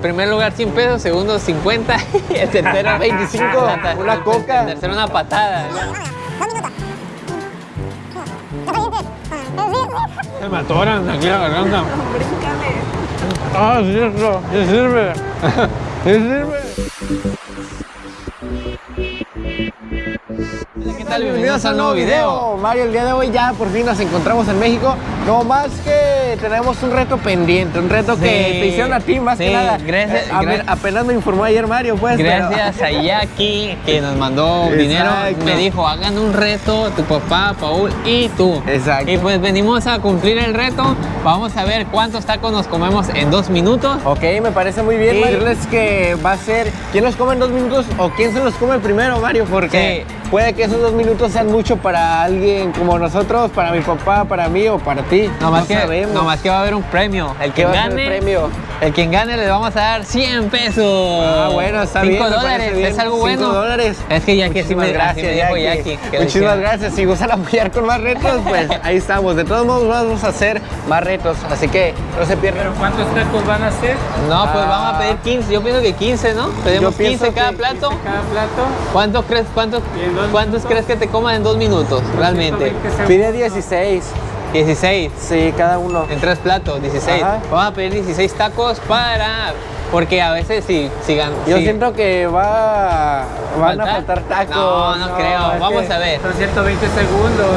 Primer lugar 100 pesos, segundo 50, el tercero 25, Una coca. El tercero una patada. Se me atoran aquí la garganta. Ah, sí, eso. Sí sirve. Sí sirve. Hola, ¿qué tal? Bienvenidos a un nuevo video. Mario, el día de hoy ya por fin nos encontramos en México. No más que tenemos un reto pendiente, un reto que te hicieron a ti más sí, que nada. gracias- a ver, gra- apenas me informó ayer Mario, pues. pero- Gracias a Jackie que nos mandó dinero, Exacto. me dijo hagan un reto, tu papá, Paul y tú. Exacto. Y pues venimos a cumplir el reto. Vamos a ver cuántos tacos nos comemos en dos minutos. Ok, me parece muy bien. Sí. Decirles que va a ser quién los come en dos minutos o quién se los come primero, Mario, porque puede que esos dos minutos sean mucho para alguien como nosotros, para mi papá, para mí o para ti. Nomás, no que, sabemos. nomás que va a haber un premio. El que ¿Qué va a ser gane, el premio? el quien gane le vamos a dar 100 pesos. Ah, bueno, está 5 bien. me dólares, parece bien. es algo Cinco bueno. dólares. Es que ya que sí me, Muchísimas así me gracias, dijo Jackie. Jackie. Muchísimas gracias. Si gustan apoyar con más retos, pues ahí estamos. De todos modos, vamos a hacer más retos. Así que no se pierdan. ¿Pero cuántos tacos van a hacer? No, pues Ah. vamos a pedir 15. Yo pienso que 15, ¿no? Pedimos Yo pienso 15 cada plato. Cada plato. ¿Cuántos crees, cuántos, ¿Y en dos cuántos minutos? crees que te coman en dos minutos? Realmente. 120 segundos. Pide 16. 16. Sí, cada uno. En tres platos, 16. Ajá. Vamos a pedir 16 tacos para. Porque a veces si sigan. Yo siento que va, van a ¿Faltar? faltar tacos. No, no creo. es Vamos que- a ver. Son 120 segundos.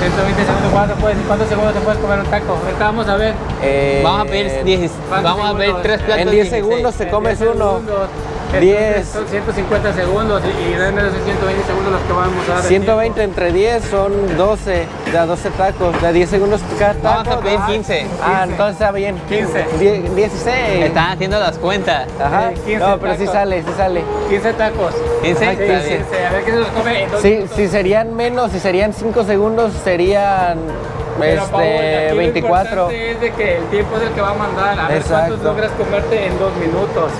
120 segundos. ¿Cuánto puedes- ¿Cuántos segundos te puedes comer un taco? Ahorita vamos a ver. Eh, Vamos a pedir 10. ¿cuántos Vamos a pedir segundos? tres platos. En 10 16. segundos te En comes 10 uno. segundos. 10. Entonces, Son 150 segundos y, y en esos 120 segundos los que vamos a dar. de 120 entre 10 son 12, de 12 tacos, de 10 segundos cada taco. Vamos a pedir ah, 15. Ah, entonces está bien. 15. Die- 16. Están haciendo las cuentas. Ajá. Eh, 15 no, pero sí tacos. sale, sí sale. tiempo. 15 tacos. 15. Ajá, Está 15. bien. 15. A ver qué se los come Sí, si serían menos, si serían 5 segundos, serían Pero, este, aquí lo 24. importante es de que el tiempo es el que va a mandar. A ver Exacto. cuántos logras comerte en dos minutos.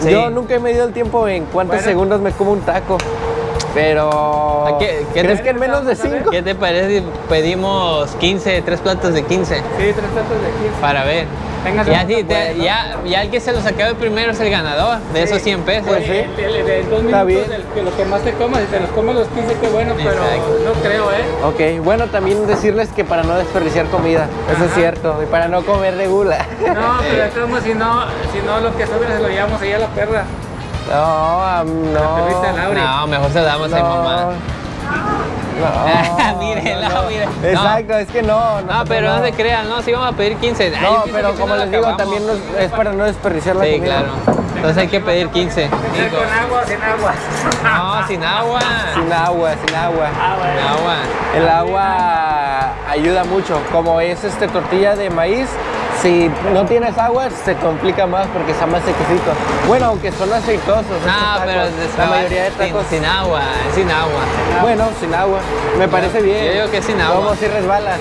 Sí. Yo nunca he medido el tiempo en cuántos Bueno. segundos me como un taco. Pero. ¿Qué- qué ¿Crees te- que en menos de Vamos a ver. 5? ¿Qué te parece si pedimos 15, tres platos de 15? Sí, tres platos de 15. Para ver. Venga, Ya, sí, te- ya, ya el que se los acabe primero es el ganador de esos 100 pesos. Pues sí. El- el- el de dos Está bien. que lo que más te comas, si te los comes los 15, qué bueno, pero Exacto. no creo, ¿eh? Ok, bueno, también decirles que para no desperdiciar comida, eso es Ajá. cierto, y para no comer de gula. No, pero modos, si no, si no, lo que sobra se lo llevamos ahí a la perra. No, no. No, mejor se lo damos a mi mamá. No, Mírenlo, no, no. miren. No. Exacto, es que no. No, nosotros pero no se crean, no, sí vamos a pedir 15. Ay, yo No, pero como les digo, acabamos. también nos- es para no desperdiciar la Sí, comida. claro. Entonces hay que pedir 15. ¿Ser con agua o sin agua? No, sin agua. Sin agua, sin agua. Ah, Sin agua. El agua ayuda mucho. Como es este tortilla de maíz, si no tienes agua se complica más porque está más sequecito. Bueno, aunque son aceitosos. No, tacos, pero la mayoría de sin- tacos. sin, agua, sin agua. Bueno, sin agua. Me parece bien. yo digo que sin agua. Como si resbala.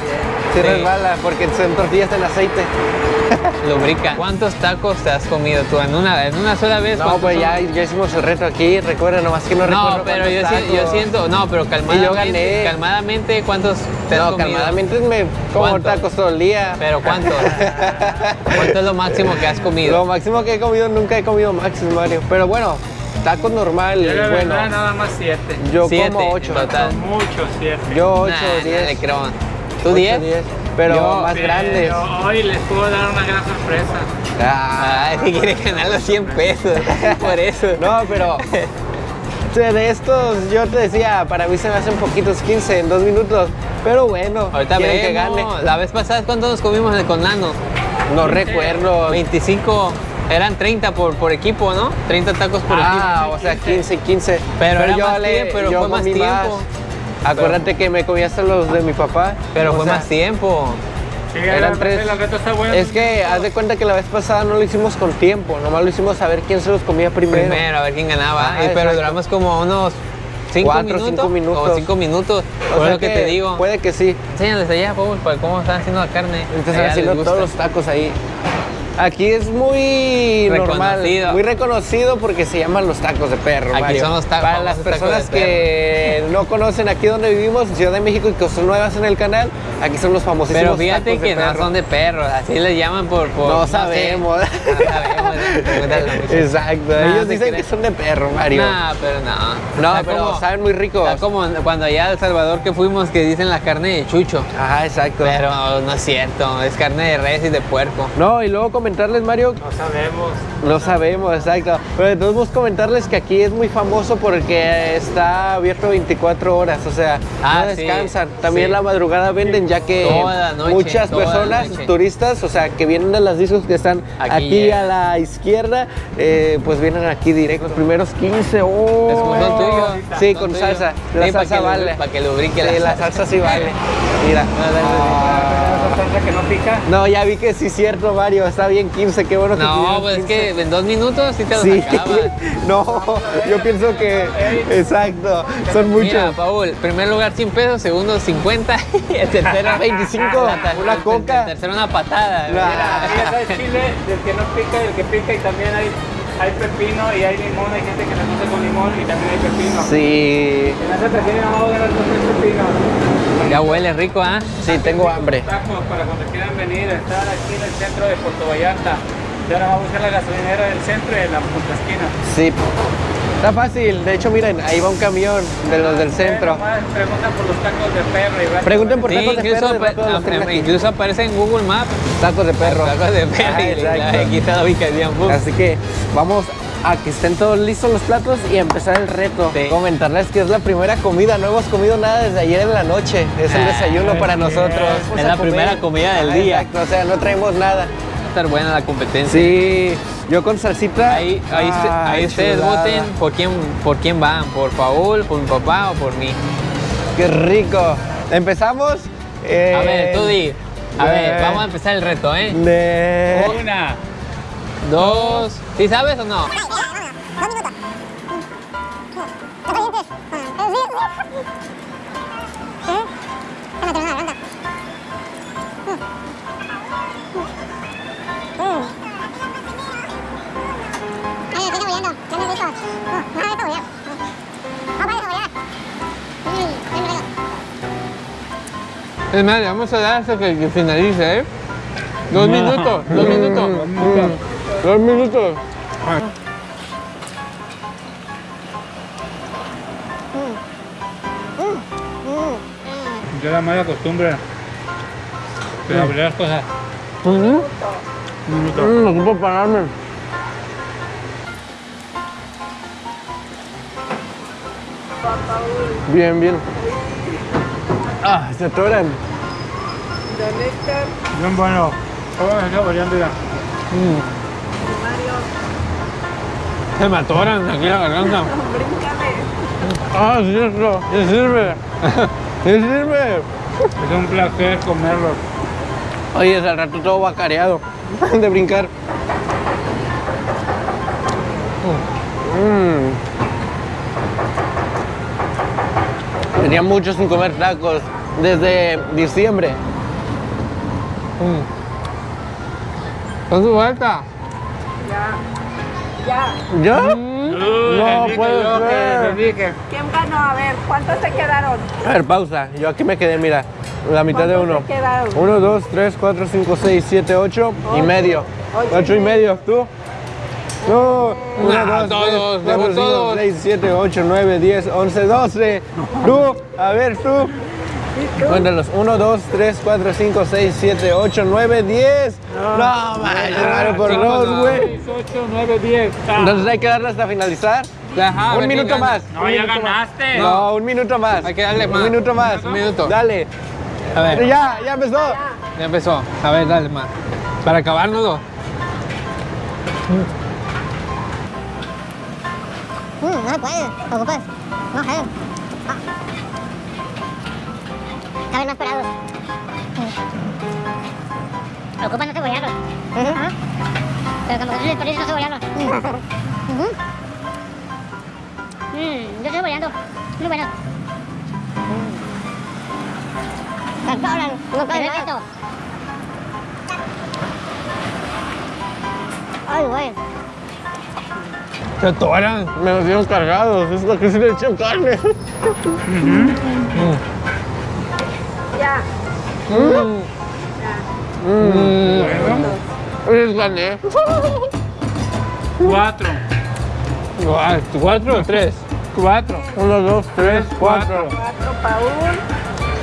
Si Sí. resbala, porque son tortillas en aceite. Lubrica. ¿Cuántos tacos te has comido tú en una, en una sola vez? No, ¿Cuántos pues son? ya, ya hicimos el reto aquí. Recuerda, nomás que no, No, recuerdo pero cuántos yo, si- yo siento, no, pero calmadamente, Y yo gané. calmadamente, ¿cuántos te has No, calmadamente me como ¿Cuánto? tacos todo el día. Pero ¿cuántos? ¿Cuánto es lo máximo que has comido? Lo máximo que he comido, nunca he comido máximo, Mario. Pero bueno, tacos normal, Yo la bueno. verdad nada más 7. Yo Siete, como 8. en total. Son muchos 7. Yo 8, Nah, nah, 10. le creo. ¿Tú 10? Pero Yo- más grandes. Hoy les puedo dar una gran sorpresa. Ah, Ay, quiere ganar los 100 pesos. Por eso. no, pero de estos, yo te decía, para mí se me hacen poquitos 15 en dos minutos. Pero bueno, Ahorita quieren que veremos. gane. La vez pasada, ¿cuántos nos comimos en el Conlano? No recuerdo. 25. Eran 30 por, por equipo, ¿no? 30 tacos por Ah, equipo. o sea, 15, 15. Pero era más tiempo, pero yo fue más tiempo. Acuérdate que me comí hasta los de mi papá. Pero fue sea, más tiempo. Sí, Eran el- tres. El reto está bueno. Es que haz de cuenta que la vez pasada no lo hicimos con tiempo, nomás lo hicimos a ver quién se los comía primero. Primero, a ver quién ganaba. Ajá, Y- pero duramos como unos 5 Cuatro, minutos. cinco minutos. O 5 minutos. O sea lo que, te digo. Puede que sí. Enséñales allá, Paul, para cómo están haciendo la carne. Les haciendo todos los tacos ahí. Aquí es muy normal, Reconocido. muy reconocido porque se llaman los tacos de perro. Aquí Mario. son los ta- Para las tacos personas de que no conocen aquí donde vivimos, en Ciudad de México y que son nuevas en el canal, aquí son los famosísimos Pero fíjate tacos de que no perro. son de perros, así les llaman por... por No sé. sabemos. No sabemos. Exacto, No, ellos dicen que son de perro, Mario. No, pero no. No, Está pero como- saben muy ricos. Está como cuando allá a El Salvador que fuimos que dicen la carne de chucho. Ajá, exacto. Pero no es cierto, es carne de res y de puerco. No, y luego comentarles, Mario, No sabemos. No sabemos, exacto. Pero de todos modos comentarles que aquí es muy famoso porque está abierto 24 horas, o sea, Ah, no sí, descansan. También sí. la madrugada venden ya que Toda la noche, muchas toda la personas, noche. turistas, o sea, que vienen de las discos que están Aquí a la izquierda, eh, pues vienen aquí directo. Los primeros 15, oh. ¿Son tuyos? Sí, con salsa. La salsa que vale. pa' que lubrique Sí, la la salsa. salsa sí vale. Mira. Esa salsa que no pica. No, ya vi que sí es cierto, Mario. Está bien 15, qué bueno que No, pues es 15. que en dos minutos sí te los Sí, acabas. no, yo pienso que, exacto, son muchos. Mira, Paul, primer lugar 100 pesos, segundo 50, y el tercero 25, la- una coca. El tercero una patada. Mira. Ahí está el chile del que no pica y el que pica y también hay, hay pepino y hay limón, hay gente que le gusta con limón y también hay pepino. Sí, En esa tiene vamos a ver los tres pepinos. Ya huele rico, ¿ah? sí, tengo hambre. Tacos para cuando quieran venir, estar aquí en el centro de Puerto Vallarta. Y ahora vamos a buscar la gasolinera del centro y en la punta esquina. Sí, está fácil. De hecho, miren, ahí va un camión de los del centro. Nomás Preguntan por los tacos de perro Pregunten por Sí, tacos de perro. ah, incluso aparece en Google Maps. Tacos de perro. Tacos de perro. Ah, y exacto. aquí está la ubicación. pum. Así que vamos a que estén todos listos los platos y a empezar el reto. Sí. Comentarles que es la primera comida, no hemos comido nada desde ayer en la noche. Es el Ah, desayuno para nosotros. Es la comer. primera comida del Ah, día. Exacto, o sea, no traemos nada. Va a estar buena la competencia. Sí, yo con salsita. Ahí, ahí, ahí ustedes voten por quién, por quién van, por Paul, por mi papá o por mí. Qué rico. Empezamos. eh, A ver, tú di. A de- ver, vamos a empezar el reto, ¿eh? De... Una. Dos. ¿Sí sabes o no? Es más, le vamos a dar hasta que, que finalice, ¿eh? Dos minutos, dos minutos. Mm, Dos minutos. Yo la mala costumbre de abrir las cosas. Mm, no puedo pararme. Bien, bien. Ah, se atoran. Bien bueno. Estar variando ya. Se me atoran aquí la garganta. Ah, sí, eso. Sí sirve. Sí sirve. Es un placer comerlo. Oye, al rato todo vacareado de brincar. Mm. Tenía mucho sin comer tacos desde diciembre. ¿Con su vuelta? Ya. ¿Ya? Mm. No puede yo que ser. ¿Quién ganó? A ver, ¿cuántos se quedaron? A ver, pausa. Yo aquí me quedé, mira, la mitad de ¿Cuántos uno. quedaron? Uno, dos, tres, cuatro, cinco, seis, siete, ocho y medio. Ocho Ocho y medio, ¿tú? No, uno, Nah, dos, todos, tres, dejó cuatro, cinco, todos. seis, siete, ocho, nueve, diez, once, doce. Tú, a ver, tú. Cuéntalos. Uno, dos, tres, cuatro, cinco, seis, siete, ocho, nueve, diez. No, manches, Mario, por dos, güey. 6, 8, 9, 10. Entonces hay que darle hasta finalizar. Ajá, un minuto más. No, un ya minuto más. ganaste. No, un minuto más. Hay que darle más. Un minuto más. Un minuto. Dale. A ver, Ya, ya empezó. ya empezó. A ver, dale más. Para acabárnoslo. No puedes, ocupas. No sé. Ah. Caben más parados. Ocupan no cebollarlos. Ajá. Pero como que no desperdicio no cebollarlos. Ujú. Mm, yo cebollando. Muy bueno. Mm. No cabe nada. Ay, güey. Se atoran. Me los dieron cargados, es lo que sí le echan carne. Ya. Mm. Mm. Les gané. Cuatro. ¿Cuatro o tres? Cuatro. Uno, dos, tres, cuatro. Cuatro Paul.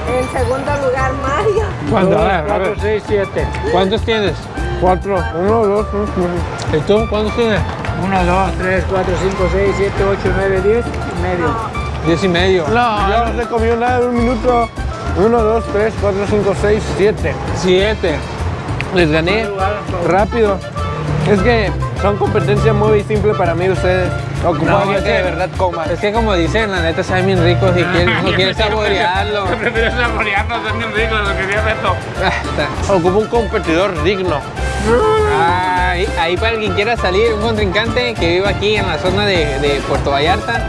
En segundo lugar, Mario. ¿Cuántos? Cuatro, seis, siete. ¿Cuántos tienes? Cuatro. Uno, dos, tres, cuatro. ¿Y tú cuántos tienes? Uno, dos, tres, cuatro, cinco, seis, siete, ocho, nueve, diez y medio. Diez y medio. No, yo no se comió nada en un minuto. Uno, dos, tres, cuatro, cinco, seis, siete. Siete. Les gané rápido. Es que son competencia muy simple para mí ustedes. Ocupado No, que es de verdad coman. Es que como dicen, la neta saben bien ricos y quieren, no quieren saborearlo. Prefiero saborearnos, son bien ricos lo que sea esto. Ah. Ocupo un competidor digno. Ah, ahí, ahí para el que quiera salir, un contrincante que viva aquí en la zona de, de Puerto Vallarta,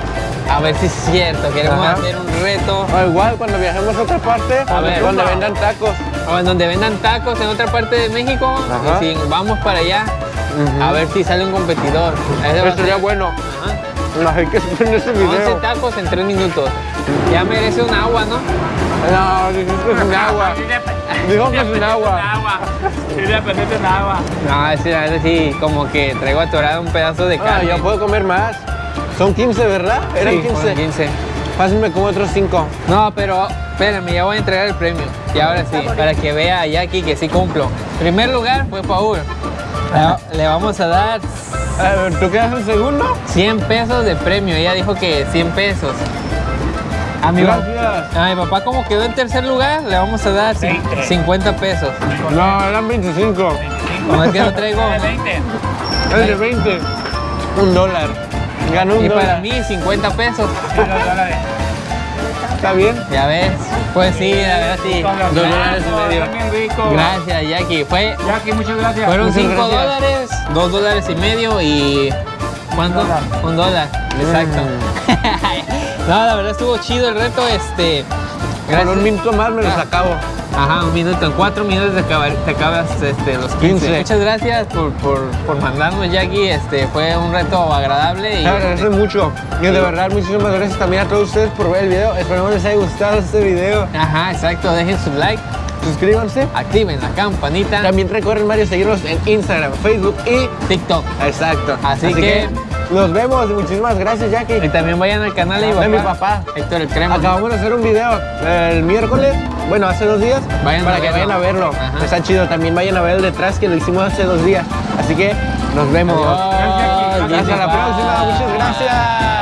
a ver si es cierto, queremos Ajá. hacer un reto. O igual cuando viajemos a otra parte, A ver, donde no. vendan tacos. O en donde vendan tacos en otra parte de México, Ajá. y si vamos para allá, a ver si sale un competidor. Eso sería ser- bueno. No hay que poner ese 11 video. tacos en 3 minutos. Ya merece un agua, ¿no? No, dijiste sin agua. Dijo que sin agua. agua. Sí, le perdiste en agua. No, ese sí, como que traigo atorado un pedazo de Ah, carne. ya puedo comer más. Son 15, ¿verdad? Eran Sí, 15. fueron 15. Fácil como otros 5. No, pero espérame, ya voy a entregar el premio. Y ahora sí, para que vea a Jackie que sí cumplo. Primer lugar fue Paul. Le- Le vamos a dar ver, ¿tú quedas en segundo? 100 pesos de premio. Ella dijo que 100 pesos. A mi, pa- Gracias. a mi papá como quedó en tercer lugar, le vamos a dar cin- 20. 50 pesos. No, eran 25. Como es que no traigo. De 20. El de 20. Un dólar. Ganó un Y dólar. para mí 50 pesos. Y. ¿Está bien? Ya ves. Pues sí, la verdad sí. Dos dólares y medio. bien. Gracias, Jackie. Fue, Jackie, muchas gracias. fueron Muchas 5 gracias. dólares, 2 dólares y medio y. ¿Cuánto? dólar. Un dólar, exacto. no, la verdad estuvo chido el reto. Este. Por un minuto más me los Ah. acabo. Ajá, un minuto. En cuatro minutos te, acabar- te acabas este, los 15. 15. Muchas gracias por, por, por mandarnos, Jackie. Este, fue un reto agradable. Y, Te agradezco mucho. Y de verdad, muchísimas gracias también a todos ustedes por ver el video. Esperemos les haya gustado este video. Ajá, exacto. Dejen su like, Suscríbanse. activen la campanita. También recuerden, Mario, seguirnos en Instagram, Facebook y... TikTok. Exacto. Así que- nos vemos. Muchísimas gracias, Y Jackie. también vayan al canal de mi papá. De mi papá. Héctor el Crema. Acabamos de hacer un video el miércoles, bueno, hace dos días, Vayan para que verlo. vayan a verlo. Ajá. Está chido. También vayan a ver el detrás que lo hicimos hace dos días. Así que nos vemos. Adiós. Hasta la próxima. Muchas gracias.